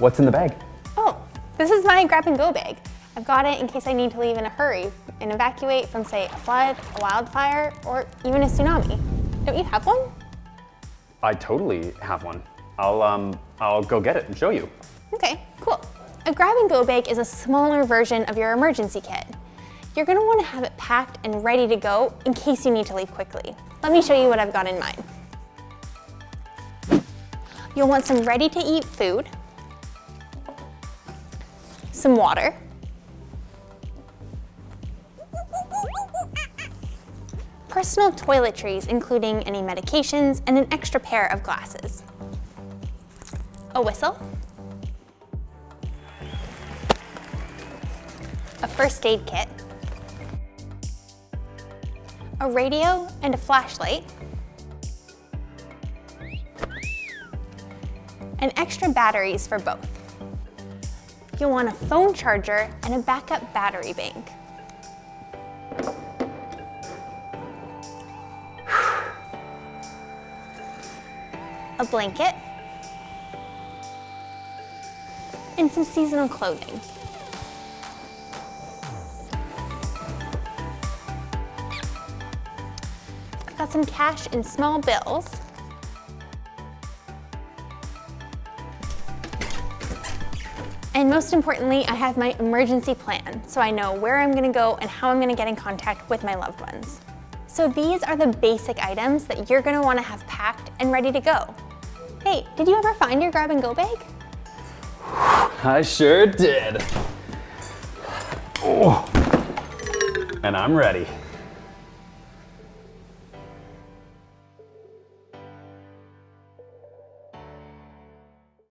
What's in the bag? Oh, this is my grab and go bag. I've got it in case I need to leave in a hurry and evacuate from say a flood, a wildfire, or even a tsunami. Don't you have one? I totally have one. I'll, um, I'll go get it and show you. Okay, cool. A grab and go bag is a smaller version of your emergency kit. You're gonna wanna have it packed and ready to go in case you need to leave quickly. Let me show you what I've got in mind. You'll want some ready to eat food, some water, personal toiletries including any medications and an extra pair of glasses, a whistle, a first aid kit, a radio and a flashlight, and extra batteries for both. You'll want a phone charger and a backup battery bank. a blanket, and some seasonal clothing. Got some cash in small bills. And most importantly, I have my emergency plan, so I know where I'm gonna go and how I'm gonna get in contact with my loved ones. So these are the basic items that you're gonna wanna have packed and ready to go. Hey, did you ever find your grab and go bag? I sure did. Oh. And I'm ready.